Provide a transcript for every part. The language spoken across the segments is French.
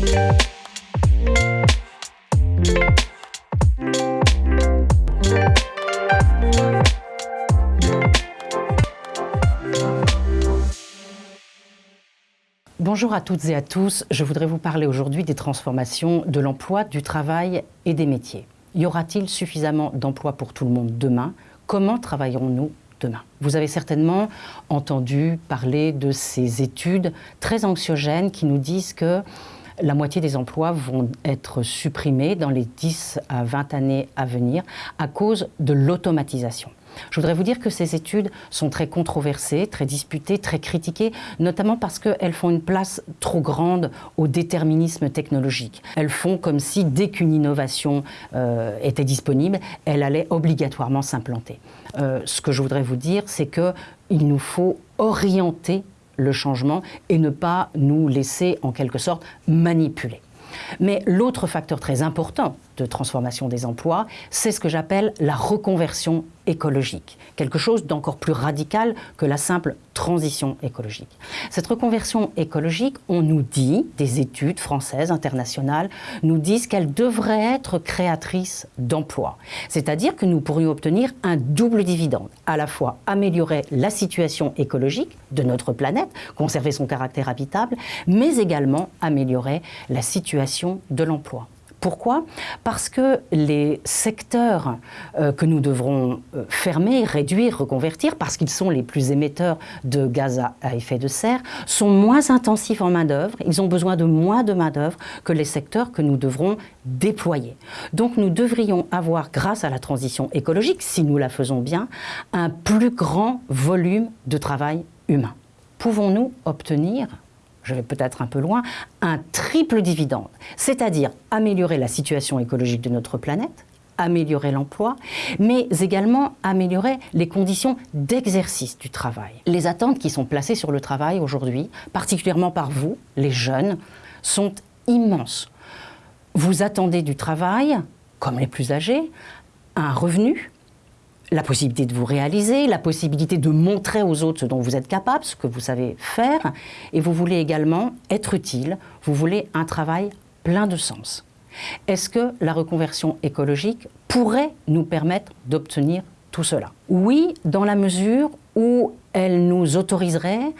Bonjour à toutes et à tous. Je voudrais vous parler aujourd'hui des transformations de l'emploi, du travail et des métiers. Y aura-t-il suffisamment d'emplois pour tout le monde demain? Comment travaillerons-nous demain? Vous avez certainement entendu parler de ces études très anxiogènes qui nous disent que la moitié des emplois vont être supprimés dans les 10 à 20 années à venir à cause de l'automatisation. Je voudrais vous dire que ces études sont très controversées, très disputées, très critiquées, notamment parce qu'elles font une place trop grande au déterminisme technologique. Elles font comme si, dès qu'une innovation euh, était disponible, elle allait obligatoirement s'implanter. Euh, ce que je voudrais vous dire, c'est qu'il nous faut orienter le changement et ne pas nous laisser, en quelque sorte, manipuler. Mais l'autre facteur très important de transformation des emplois, c'est ce que j'appelle la reconversion écologique, quelque chose d'encore plus radical que la simple transition écologique. Cette reconversion écologique, on nous dit, des études françaises, internationales, nous disent qu'elle devrait être créatrice d'emplois. C'est-à-dire que nous pourrions obtenir un double dividende, à la fois améliorer la situation écologique de notre planète, conserver son caractère habitable, mais également améliorer la situation de l'emploi. Pourquoi? Parce que les secteurs euh, que nous devrons euh, fermer, réduire, reconvertir, parce qu'ils sont les plus émetteurs de gaz à, effet de serre, sont moins intensifs en main-d'œuvre, ils ont besoin de moins de main-d'œuvre que les secteurs que nous devrons déployer. Donc nous devrions avoir, grâce à la transition écologique, si nous la faisons bien, un plus grand volume de travail humain. Pouvons-nous obtenir je vais peut-être un peu loin, un triple dividende, c'est-à-dire améliorer la situation écologique de notre planète, améliorer l'emploi, mais également améliorer les conditions d'exercice du travail. Les attentes qui sont placées sur le travail aujourd'hui, particulièrement par vous, les jeunes, sont immenses. Vous attendez du travail, comme les plus âgés, un revenu, la possibilité de vous réaliser, la possibilité de montrer aux autres ce dont vous êtes capable, ce que vous savez faire, et vous voulez également être utile, vous voulez un travail plein de sens. Est-ce que la reconversion écologique pourrait nous permettre d'obtenir tout cela? Oui, dans la mesure où elle nous autoriserait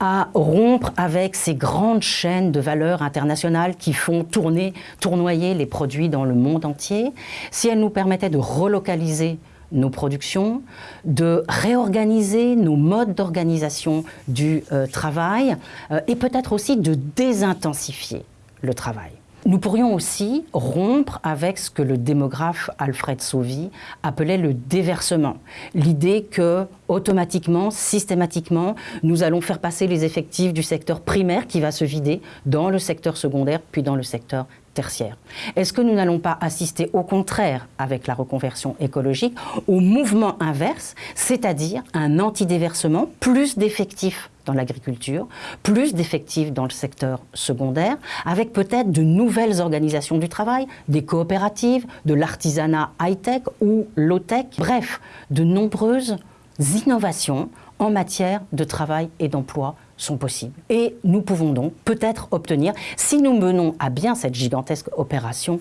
à rompre avec ces grandes chaînes de valeur internationales qui font tourner, tournoyer les produits dans le monde entier, si elle nous permettait de relocaliser nos productions, de réorganiser nos modes d'organisation du euh, travail euh, et peut-être aussi de désintensifier le travail. Nous pourrions aussi rompre avec ce que le démographe Alfred Sauvy appelait le déversement. L'idée que, automatiquement, systématiquement, nous allons faire passer les effectifs du secteur primaire qui va se vider dans le secteur secondaire puis dans le secteur tertiaire. Est-ce que nous n'allons pas assister au contraire, avec la reconversion écologique, au mouvement inverse, c'est-à-dire un antidéversement, plus d'effectifs dans l'agriculture, plus d'effectifs dans le secteur secondaire, avec peut-être de nouvelles organisations du travail, des coopératives, de l'artisanat high-tech ou low-tech, bref, de nombreuses innovations en matière de travail et d'emploi sont possibles. Et nous pouvons donc peut-être obtenir, si nous menons à bien cette gigantesque opération,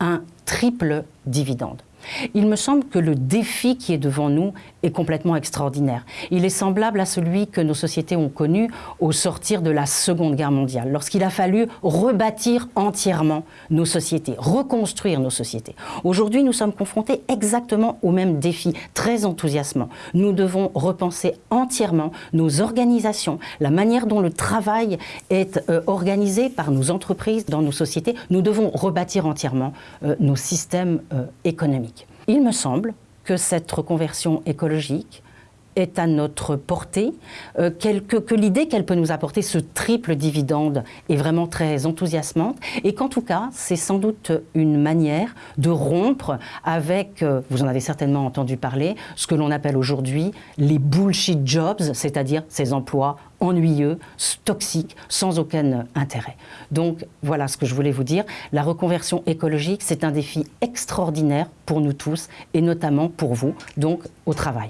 un triple dividende. Il me semble que le défi qui est devant nous est complètement extraordinaire. Il est semblable à celui que nos sociétés ont connu au sortir de la Seconde Guerre mondiale, lorsqu'il a fallu rebâtir entièrement nos sociétés, reconstruire nos sociétés. Aujourd'hui, nous sommes confrontés exactement au même défi, très enthousiasmant. Nous devons repenser entièrement nos organisations, la manière dont le travail est euh, organisé par nos entreprises dans nos sociétés. Nous devons rebâtir entièrement euh, nos systèmes euh, économiques. Il me semble que cette reconversion écologique est à notre portée, euh, que, l'idée qu'elle peut nous apporter ce triple dividende est vraiment très enthousiasmante et qu'en tout cas, c'est sans doute une manière de rompre avec, euh, vous en avez certainement entendu parler, ce que l'on appelle aujourd'hui les bullshit jobs, c'est-à-dire ces emplois ennuyeux, toxiques, sans aucun intérêt. Donc voilà ce que je voulais vous dire. La reconversion écologique, c'est un défi extraordinaire pour nous tous et notamment pour vous, donc au travail.